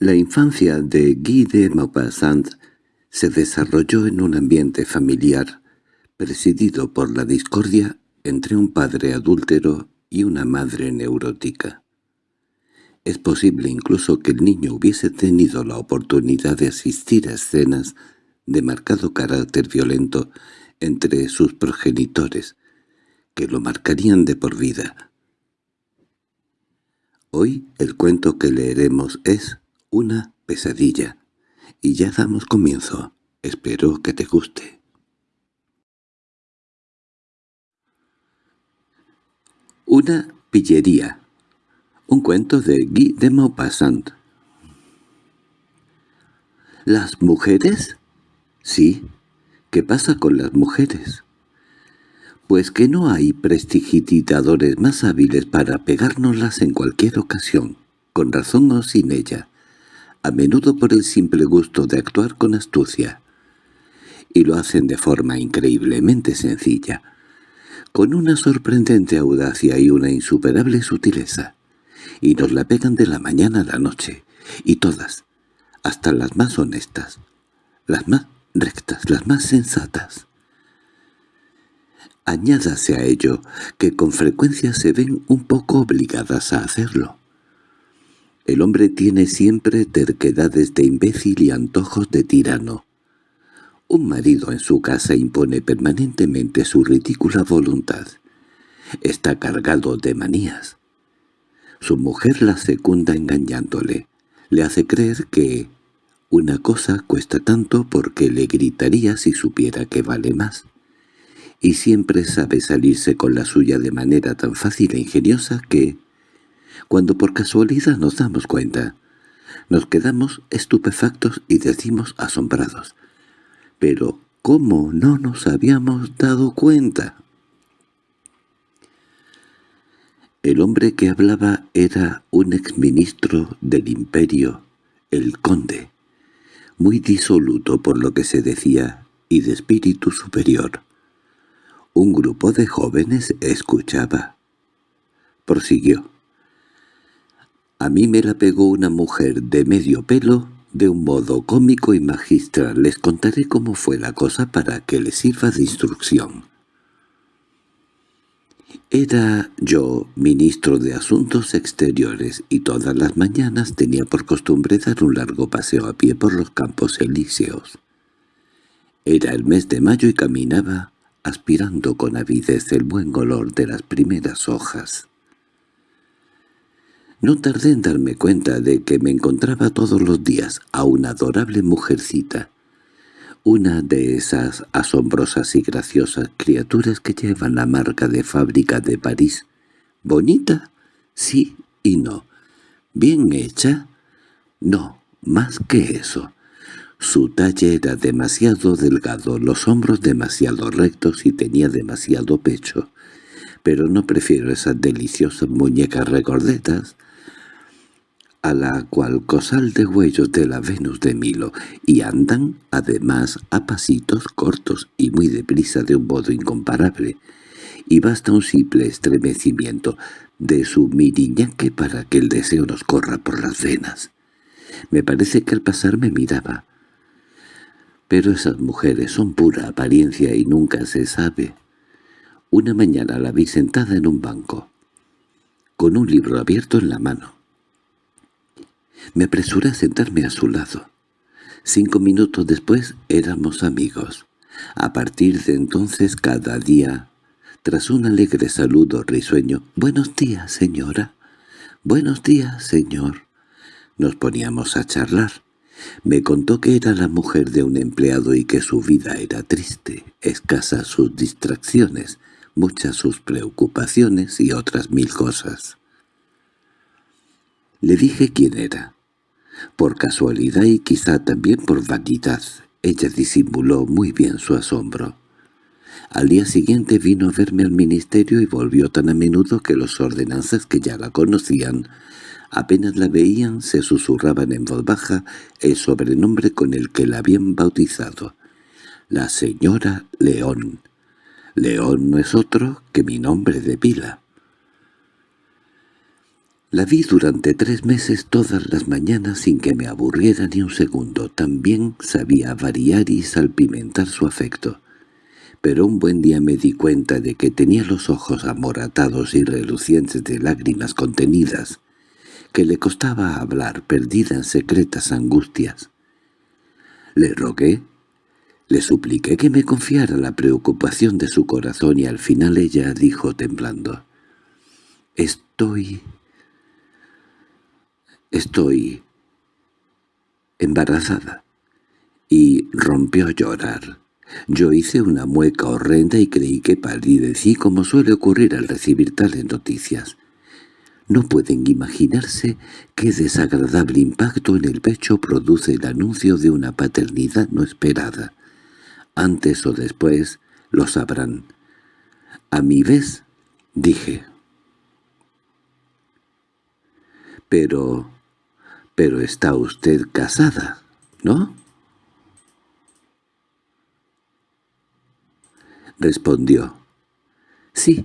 La infancia de Guy de Maupassant se desarrolló en un ambiente familiar presidido por la discordia entre un padre adúltero y una madre neurótica. Es posible incluso que el niño hubiese tenido la oportunidad de asistir a escenas de marcado carácter violento entre sus progenitores, que lo marcarían de por vida. Hoy el cuento que leeremos es una pesadilla. Y ya damos comienzo. Espero que te guste. Una pillería. Un cuento de Guy de Maupassant. ¿Las mujeres? Sí. ¿Qué pasa con las mujeres? Pues que no hay prestigitadores más hábiles para pegárnoslas en cualquier ocasión, con razón o sin ella a menudo por el simple gusto de actuar con astucia. Y lo hacen de forma increíblemente sencilla, con una sorprendente audacia y una insuperable sutileza. Y nos la pegan de la mañana a la noche, y todas, hasta las más honestas, las más rectas, las más sensatas. Añádase a ello que con frecuencia se ven un poco obligadas a hacerlo. El hombre tiene siempre terquedades de imbécil y antojos de tirano. Un marido en su casa impone permanentemente su ridícula voluntad. Está cargado de manías. Su mujer la secunda engañándole. Le hace creer que una cosa cuesta tanto porque le gritaría si supiera que vale más. Y siempre sabe salirse con la suya de manera tan fácil e ingeniosa que, cuando por casualidad nos damos cuenta, nos quedamos estupefactos y decimos asombrados. Pero, ¿cómo no nos habíamos dado cuenta? El hombre que hablaba era un exministro del imperio, el conde, muy disoluto por lo que se decía y de espíritu superior. Un grupo de jóvenes escuchaba. Prosiguió. A mí me la pegó una mujer de medio pelo, de un modo cómico y magistral. Les contaré cómo fue la cosa para que les sirva de instrucción. Era yo ministro de Asuntos Exteriores y todas las mañanas tenía por costumbre dar un largo paseo a pie por los campos elíseos. Era el mes de mayo y caminaba aspirando con avidez el buen olor de las primeras hojas. No tardé en darme cuenta de que me encontraba todos los días a una adorable mujercita, una de esas asombrosas y graciosas criaturas que llevan la marca de fábrica de París. ¿Bonita? Sí y no. ¿Bien hecha? No, más que eso. Su talle era demasiado delgado, los hombros demasiado rectos y tenía demasiado pecho. Pero no prefiero esas deliciosas muñecas recordetas a la cual cosal de huellos de la Venus de Milo, y andan, además, a pasitos cortos y muy deprisa de un modo incomparable, y basta un simple estremecimiento de su miriñaque para que el deseo nos corra por las venas. Me parece que al pasar me miraba. Pero esas mujeres son pura apariencia y nunca se sabe. Una mañana la vi sentada en un banco, con un libro abierto en la mano. Me apresuré a sentarme a su lado. Cinco minutos después éramos amigos. A partir de entonces cada día, tras un alegre saludo risueño, «Buenos días, señora». «Buenos días, señor». Nos poníamos a charlar. Me contó que era la mujer de un empleado y que su vida era triste, escasas sus distracciones, muchas sus preocupaciones y otras mil cosas. Le dije quién era. Por casualidad y quizá también por vanidad, ella disimuló muy bien su asombro. Al día siguiente vino a verme al ministerio y volvió tan a menudo que los ordenanzas que ya la conocían, apenas la veían, se susurraban en voz baja el sobrenombre con el que la habían bautizado. La señora León. León no es otro que mi nombre de pila. La vi durante tres meses todas las mañanas sin que me aburriera ni un segundo. También sabía variar y salpimentar su afecto. Pero un buen día me di cuenta de que tenía los ojos amoratados y relucientes de lágrimas contenidas, que le costaba hablar, perdida en secretas angustias. Le rogué, le supliqué que me confiara la preocupación de su corazón y al final ella dijo temblando, «Estoy Estoy embarazada. Y rompió a llorar. Yo hice una mueca horrenda y creí que palidecí como suele ocurrir al recibir tales noticias. No pueden imaginarse qué desagradable impacto en el pecho produce el anuncio de una paternidad no esperada. Antes o después lo sabrán. A mi vez, dije. Pero —Pero está usted casada, ¿no? Respondió. —Sí,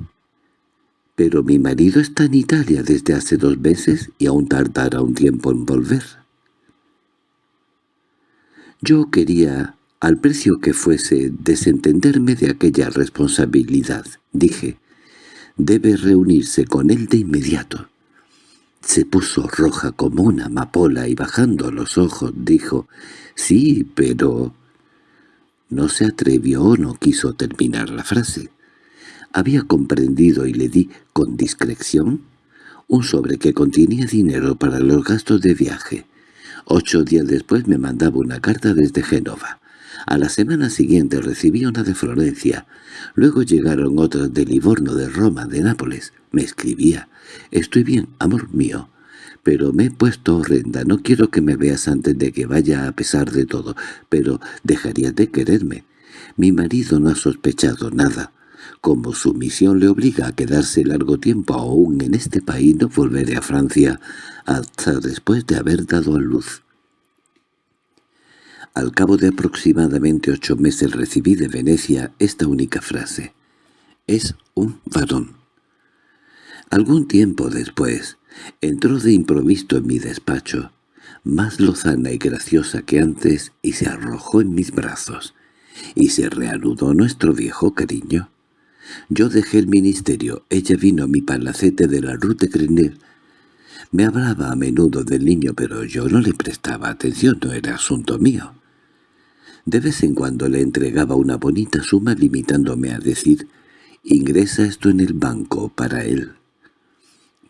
pero mi marido está en Italia desde hace dos meses y aún tardará un tiempo en volver. Yo quería, al precio que fuese, desentenderme de aquella responsabilidad. Dije, debe reunirse con él de inmediato. Se puso roja como una amapola y bajando los ojos dijo, «Sí, pero...» No se atrevió o no quiso terminar la frase. Había comprendido y le di, con discreción, un sobre que contenía dinero para los gastos de viaje. Ocho días después me mandaba una carta desde Génova. A la semana siguiente recibí una de Florencia. Luego llegaron otras de Livorno, de Roma, de Nápoles. Me escribía. «Estoy bien, amor mío. Pero me he puesto horrenda. No quiero que me veas antes de que vaya a pesar de todo. Pero dejarías de quererme. Mi marido no ha sospechado nada. Como su misión le obliga a quedarse largo tiempo aún en este país, no volveré a Francia hasta después de haber dado a luz. Al cabo de aproximadamente ocho meses recibí de Venecia esta única frase. «Es un varón». Algún tiempo después, entró de improviso en mi despacho, más lozana y graciosa que antes, y se arrojó en mis brazos. Y se reanudó nuestro viejo cariño. Yo dejé el ministerio, ella vino a mi palacete de la Rue de Grenelle. Me hablaba a menudo del niño, pero yo no le prestaba atención, no era asunto mío. De vez en cuando le entregaba una bonita suma limitándome a decir, «Ingresa esto en el banco para él».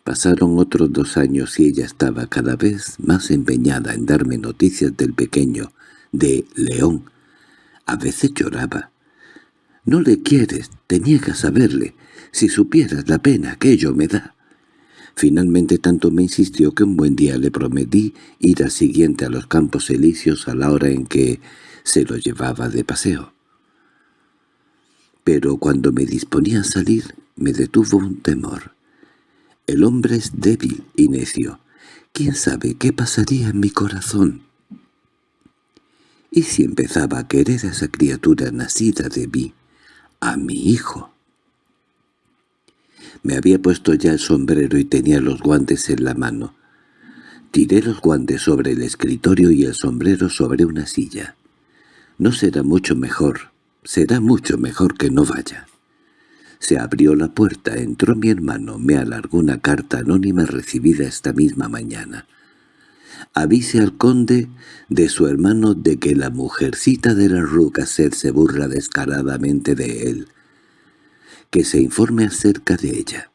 Pasaron otros dos años y ella estaba cada vez más empeñada en darme noticias del pequeño, de León. A veces lloraba. «No le quieres, te niegas a verle. Si supieras la pena que ello me da». Finalmente tanto me insistió que un buen día le prometí ir al siguiente a los Campos Elíseos a la hora en que se lo llevaba de paseo. Pero cuando me disponía a salir me detuvo un temor. El hombre es débil y necio. ¿Quién sabe qué pasaría en mi corazón? ¿Y si empezaba a querer a esa criatura nacida de mí, a mi hijo? Me había puesto ya el sombrero y tenía los guantes en la mano. Tiré los guantes sobre el escritorio y el sombrero sobre una silla. No será mucho mejor, será mucho mejor que no vaya. Se abrió la puerta, entró mi hermano, me alargó una carta anónima recibida esta misma mañana. Avise al conde de su hermano de que la mujercita de la Rucaset se burla descaradamente de él. Que se informe acerca de ella.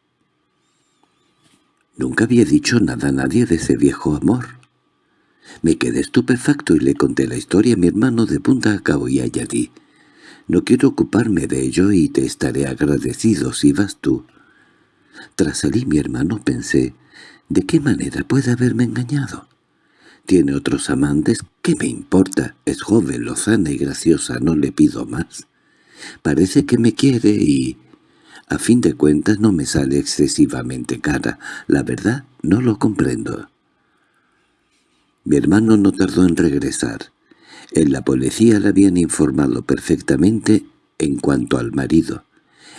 Nunca había dicho nada a nadie de ese viejo amor. Me quedé estupefacto y le conté la historia a mi hermano de punta a cabo y añadí. No quiero ocuparme de ello y te estaré agradecido si vas tú. Tras salir mi hermano pensé, ¿de qué manera puede haberme engañado? Tiene otros amantes, ¿qué me importa? Es joven, lozana y graciosa, no le pido más. Parece que me quiere y... A fin de cuentas no me sale excesivamente cara. La verdad, no lo comprendo. Mi hermano no tardó en regresar. En la policía le habían informado perfectamente en cuanto al marido.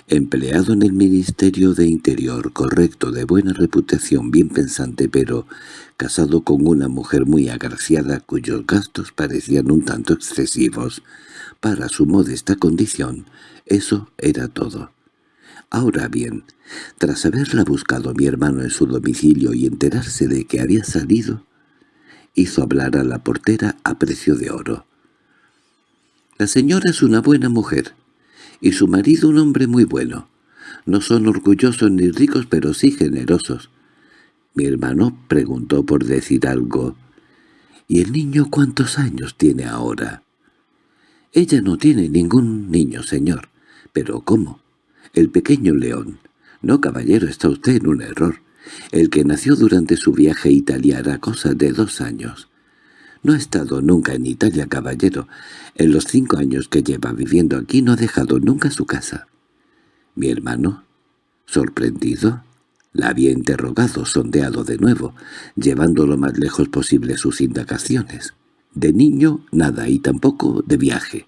empleado en el Ministerio de Interior, correcto, de buena reputación, bien pensante, pero casado con una mujer muy agraciada cuyos gastos parecían un tanto excesivos para su modesta condición, eso era todo. Ahora bien, tras haberla buscado mi hermano en su domicilio y enterarse de que había salido, hizo hablar a la portera a precio de oro. «La señora es una buena mujer, y su marido un hombre muy bueno. No son orgullosos ni ricos, pero sí generosos». Mi hermano preguntó por decir algo. «¿Y el niño cuántos años tiene ahora?» «Ella no tiene ningún niño, señor. ¿Pero cómo?» «El pequeño león». «No, caballero, está usted en un error. El que nació durante su viaje a Italia era cosa de dos años. No ha estado nunca en Italia, caballero. En los cinco años que lleva viviendo aquí no ha dejado nunca su casa. Mi hermano, sorprendido, la había interrogado, sondeado de nuevo, llevando lo más lejos posible sus indagaciones. De niño, nada, y tampoco de viaje.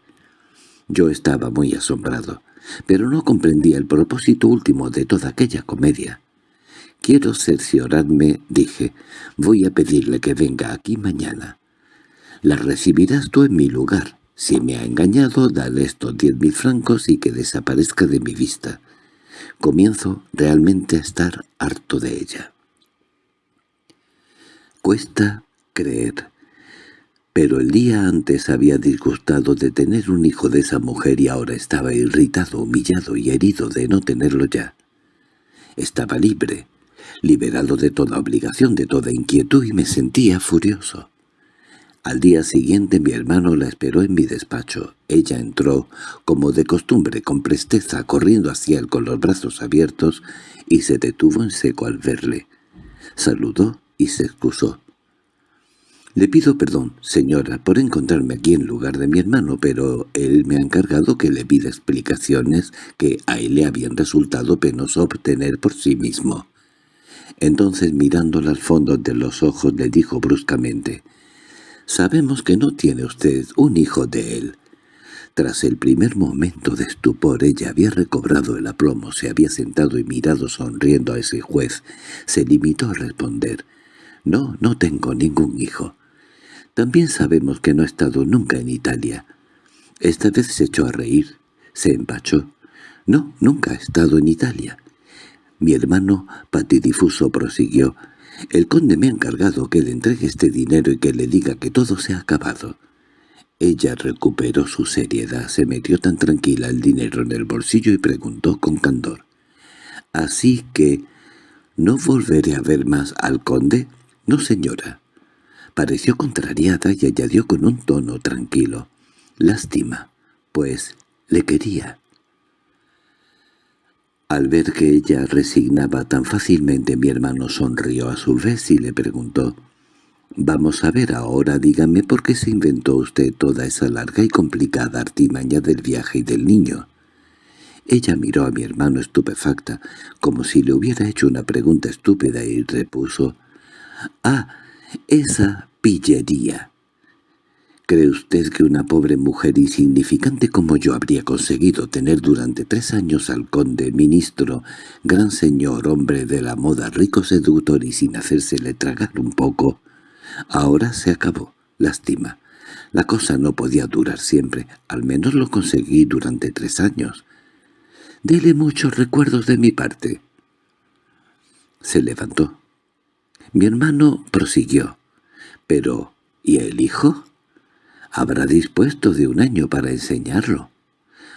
Yo estaba muy asombrado, pero no comprendía el propósito último de toda aquella comedia. «Quiero cerciorarme», dije. «Voy a pedirle que venga aquí mañana. La recibirás tú en mi lugar. Si me ha engañado, dale estos diez mil francos y que desaparezca de mi vista. Comienzo realmente a estar harto de ella». Cuesta creer. Pero el día antes había disgustado de tener un hijo de esa mujer y ahora estaba irritado, humillado y herido de no tenerlo ya. Estaba libre, liberado de toda obligación, de toda inquietud, y me sentía furioso. Al día siguiente mi hermano la esperó en mi despacho. Ella entró, como de costumbre, con presteza, corriendo hacia él con los brazos abiertos, y se detuvo en seco al verle. Saludó y se excusó. «Le pido perdón, señora, por encontrarme aquí en lugar de mi hermano, pero él me ha encargado que le pida explicaciones que a él le habían resultado penoso obtener por sí mismo». Entonces mirándola al fondo de los ojos le dijo bruscamente, «Sabemos que no tiene usted un hijo de él». Tras el primer momento de estupor ella había recobrado el aplomo, se había sentado y mirado sonriendo a ese juez. Se limitó a responder, «No, no tengo ningún hijo». También sabemos que no ha estado nunca en Italia. Esta vez se echó a reír, se empachó. «No, nunca ha estado en Italia». Mi hermano patidifuso prosiguió. «El conde me ha encargado que le entregue este dinero y que le diga que todo se ha acabado». Ella recuperó su seriedad, se metió tan tranquila el dinero en el bolsillo y preguntó con candor. «¿Así que no volveré a ver más al conde?» «No, señora». Pareció contrariada y añadió con un tono tranquilo. «Lástima, pues le quería». Al ver que ella resignaba tan fácilmente mi hermano sonrió a su vez y le preguntó «Vamos a ver ahora, dígame por qué se inventó usted toda esa larga y complicada artimaña del viaje y del niño». Ella miró a mi hermano estupefacta, como si le hubiera hecho una pregunta estúpida y repuso «Ah, esa pillería». ¿Cree usted que una pobre mujer insignificante como yo habría conseguido tener durante tres años al conde, ministro, gran señor, hombre de la moda, rico seductor y sin hacérsele tragar un poco? Ahora se acabó. Lástima. La cosa no podía durar siempre. Al menos lo conseguí durante tres años. Dele muchos recuerdos de mi parte. Se levantó. Mi hermano prosiguió. Pero, ¿y el hijo? Habrá dispuesto de un año para enseñarlo.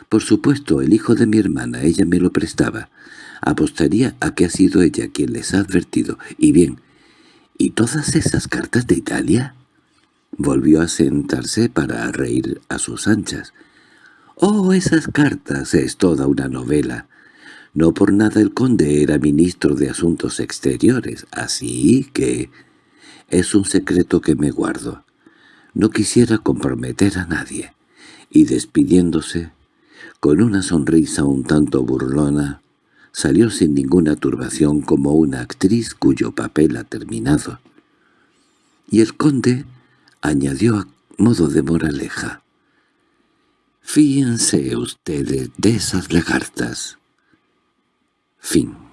Por supuesto, el hijo de mi hermana, ella me lo prestaba. Apostaría a que ha sido ella quien les ha advertido. Y bien, ¿y todas esas cartas de Italia? Volvió a sentarse para reír a sus anchas. «Oh, esas cartas es toda una novela. No por nada el conde era ministro de Asuntos Exteriores, así que es un secreto que me guardo. No quisiera comprometer a nadie, y despidiéndose, con una sonrisa un tanto burlona, salió sin ninguna turbación como una actriz cuyo papel ha terminado. Y el conde añadió a modo de moraleja, «Fíjense ustedes de esas lagartas. Fin